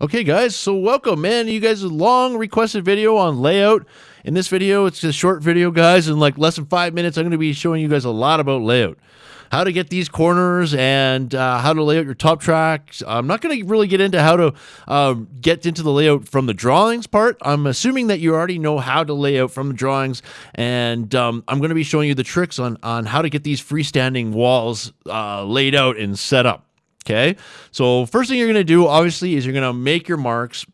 Okay, guys, so welcome, man. You guys a long requested video on layout. In this video, it's a short video, guys. In like less than five minutes, I'm going to be showing you guys a lot about layout. How to get these corners and uh, how to lay out your top tracks. I'm not going to really get into how to uh, get into the layout from the drawings part. I'm assuming that you already know how to lay out from the drawings, and um, I'm going to be showing you the tricks on, on how to get these freestanding walls uh, laid out and set up. Okay. So first thing you're going to do, obviously, is you're going to make your marks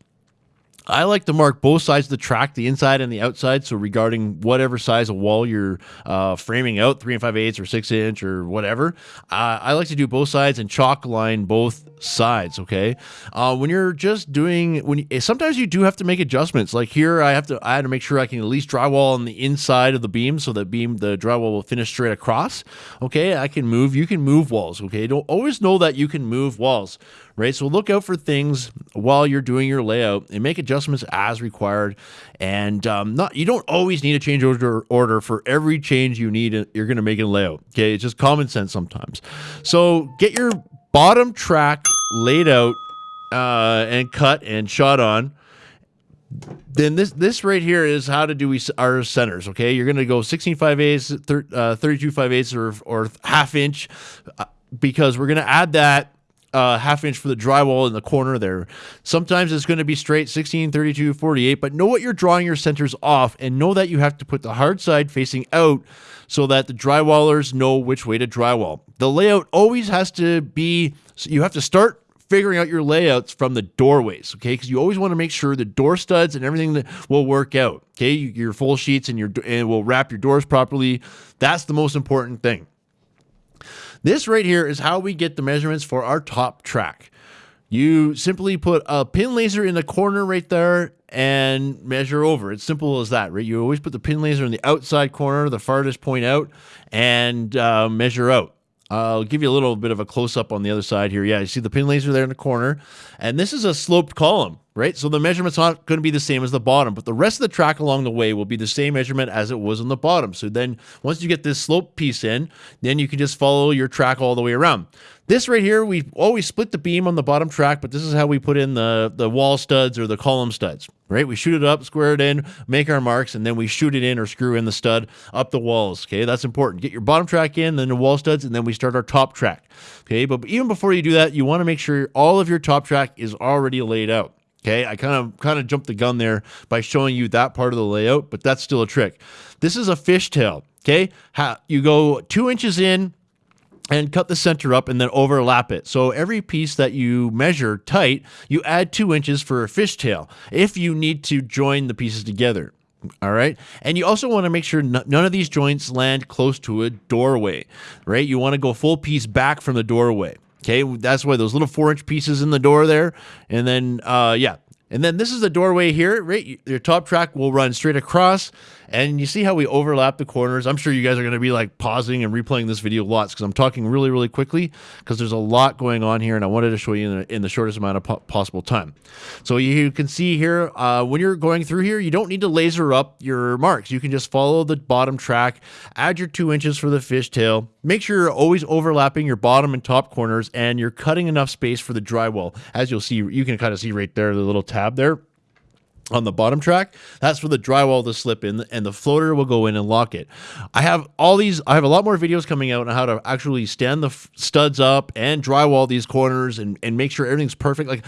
I like to mark both sides of the track, the inside and the outside. So regarding whatever size of wall you're uh, framing out, three and five eighths or six inch or whatever, uh, I like to do both sides and chalk line both sides. Okay, uh, when you're just doing when you, sometimes you do have to make adjustments. Like here, I have to I had to make sure I can at least drywall on the inside of the beam so that beam the drywall will finish straight across. Okay, I can move. You can move walls. Okay, don't always know that you can move walls right? So look out for things while you're doing your layout and make adjustments as required. And um, not you don't always need a change order order for every change you need. You're going to make in layout. Okay, it's just common sense sometimes. So get your bottom track laid out uh, and cut and shot on then this this right here is how to do we our centers. Okay, you're gonna go 16 5 eighths, uh, 32 5 eighths, or or half inch, uh, because we're gonna add that uh, half inch for the drywall in the corner there. Sometimes it's going to be straight 16, 32, 48, but know what you're drawing your centers off and know that you have to put the hard side facing out so that the drywallers know which way to drywall. The layout always has to be, so you have to start figuring out your layouts from the doorways, okay? Because you always want to make sure the door studs and everything that will work out, okay? Your full sheets and your and will wrap your doors properly. That's the most important thing. This right here is how we get the measurements for our top track. You simply put a pin laser in the corner right there and measure over. It's simple as that, right? You always put the pin laser in the outside corner, the farthest point out, and uh, measure out. I'll give you a little bit of a close up on the other side here. Yeah, you see the pin laser there in the corner. And this is a sloped column, right? So the measurement's not going to be the same as the bottom, but the rest of the track along the way will be the same measurement as it was on the bottom. So then once you get this slope piece in, then you can just follow your track all the way around. This right here, we always split the beam on the bottom track, but this is how we put in the, the wall studs or the column studs, right? We shoot it up, square it in, make our marks, and then we shoot it in or screw in the stud up the walls, okay? That's important. Get your bottom track in, then the wall studs, and then we start our top track, okay? But even before you do that, you want to make sure all of your top track is already laid out. Okay, I kind of kind of jumped the gun there by showing you that part of the layout, but that's still a trick. This is a fishtail. Okay, How, you go two inches in and cut the center up and then overlap it. So every piece that you measure tight, you add two inches for a fishtail if you need to join the pieces together. All right. And you also want to make sure none of these joints land close to a doorway, right? You want to go full piece back from the doorway. Okay. That's why those little four inch pieces in the door there. And then, uh, yeah. And then this is the doorway here, right? Your top track will run straight across and you see how we overlap the corners. I'm sure you guys are going to be like pausing and replaying this video lots because I'm talking really, really quickly because there's a lot going on here and I wanted to show you in the, in the shortest amount of po possible time. So you can see here, uh, when you're going through here, you don't need to laser up your marks. You can just follow the bottom track, add your two inches for the fishtail, make sure you're always overlapping your bottom and top corners and you're cutting enough space for the drywall. As you'll see, you can kind of see right there, the little tab there on the bottom track that's for the drywall to slip in and the floater will go in and lock it. I have all these i have a lot more videos coming out on how to actually stand the studs up and drywall these corners and, and make sure everything's perfect. Like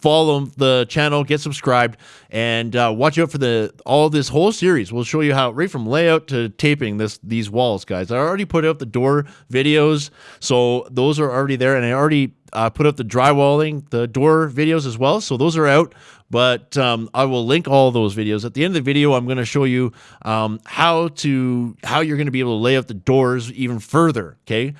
follow the channel get subscribed and uh, watch out for the all this whole series. We'll show you how right from layout to taping this these walls guys. I already put out the door videos so those are already there and i already uh, put up the drywalling the door videos as well. So those are out but um, I will link all those videos. At the end of the video, I'm going to show you um, how to how you're going to be able to lay out the doors even further. Okay.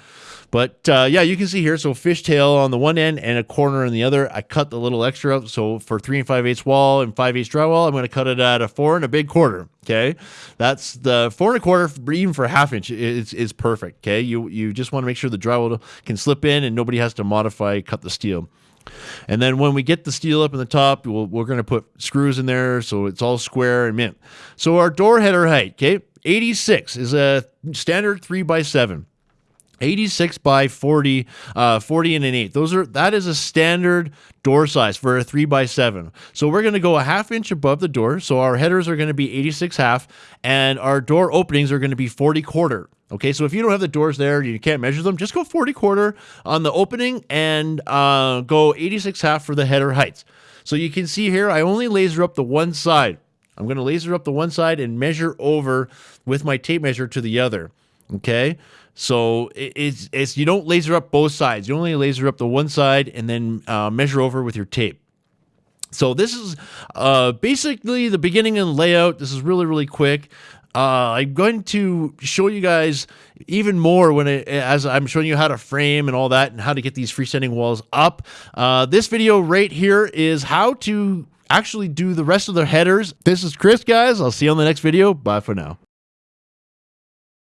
But uh, yeah, you can see here. So fishtail on the one end and a corner on the other. I cut the little extra out. So for three and five eighths wall and five eighths drywall, I'm going to cut it at a four and a big quarter. Okay, that's the four and a quarter, even for half inch, is is perfect. Okay, you you just want to make sure the drywall can slip in and nobody has to modify cut the steel. And then when we get the steel up in the top, we we are going to put screws in there so it's all square and mint. So our door header height, okay, 86 is a standard 3 by 7 86 by 40 uh 40 and an 8 those are that is a standard door size for a 3 by 7 so we're going to go a half inch above the door. So our headers are going to be 86 half and our door openings are going to be 40 quarter. Okay so if you don't have the doors there you can't measure them just go 40 quarter on the opening and uh, go 86 half for the header heights. So you can see here i only laser up the one side. I'm going to laser up the one side and measure over with my tape measure to the other okay so it's, it's you don't laser up both sides. You only laser up the one side and then uh, measure over with your tape. So this is uh, basically the beginning and layout. This is really, really quick. Uh, I'm going to show you guys even more when it, as I'm showing you how to frame and all that and how to get these freestanding walls up. Uh, this video right here is how to actually do the rest of the headers. This is Chris, guys. I'll see you on the next video. Bye for now.